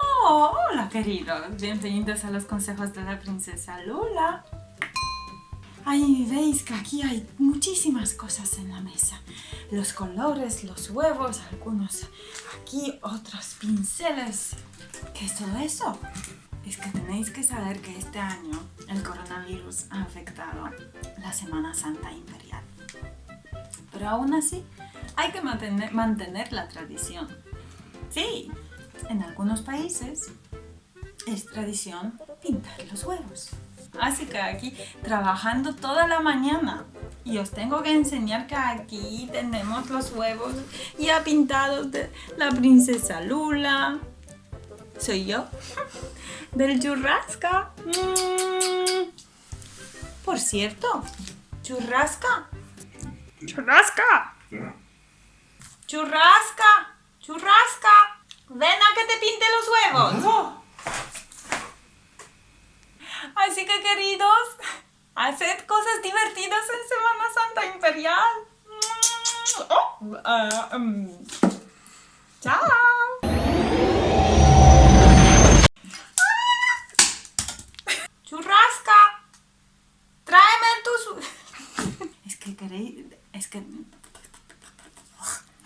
Oh, hola queridos, bienvenidos a los consejos de la princesa Lula. Ay, veis que aquí hay muchísimas cosas en la mesa. Los colores, los huevos, algunos aquí, otros pinceles. ¿Qué es todo eso? Es que tenéis que saber que este año el coronavirus ha afectado la Semana Santa Imperial. Pero aún así, hay que mantener, mantener la tradición. Sí, en algunos países es tradición pintar los huevos. Así que aquí trabajando toda la mañana y os tengo que enseñar que aquí tenemos los huevos ya pintados de la princesa Lula. Soy yo, del churrasca. Mm. Por cierto, churrasca. Churrasca. Churrasca. Churrasca. Ven a que te pinte los huevos. Así que queridos, haced cosas divertidas en Semana Santa Imperial. Oh, um, chao. Churrasca. Tráeme tus... es que queréis... Es que